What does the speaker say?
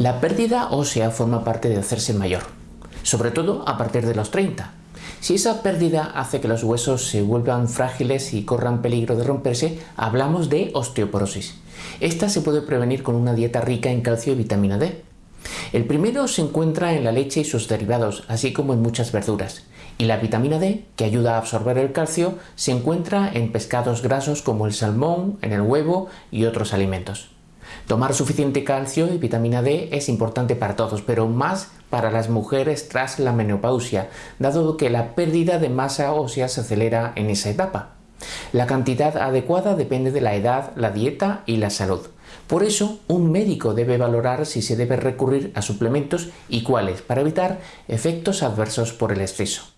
La pérdida ósea forma parte de hacerse mayor, sobre todo a partir de los 30. Si esa pérdida hace que los huesos se vuelvan frágiles y corran peligro de romperse, hablamos de osteoporosis. Esta se puede prevenir con una dieta rica en calcio y vitamina D. El primero se encuentra en la leche y sus derivados, así como en muchas verduras. Y la vitamina D, que ayuda a absorber el calcio, se encuentra en pescados grasos como el salmón, en el huevo y otros alimentos. Tomar suficiente calcio y vitamina D es importante para todos, pero más para las mujeres tras la menopausia, dado que la pérdida de masa ósea se acelera en esa etapa. La cantidad adecuada depende de la edad, la dieta y la salud. Por eso, un médico debe valorar si se debe recurrir a suplementos y cuáles para evitar efectos adversos por el exceso.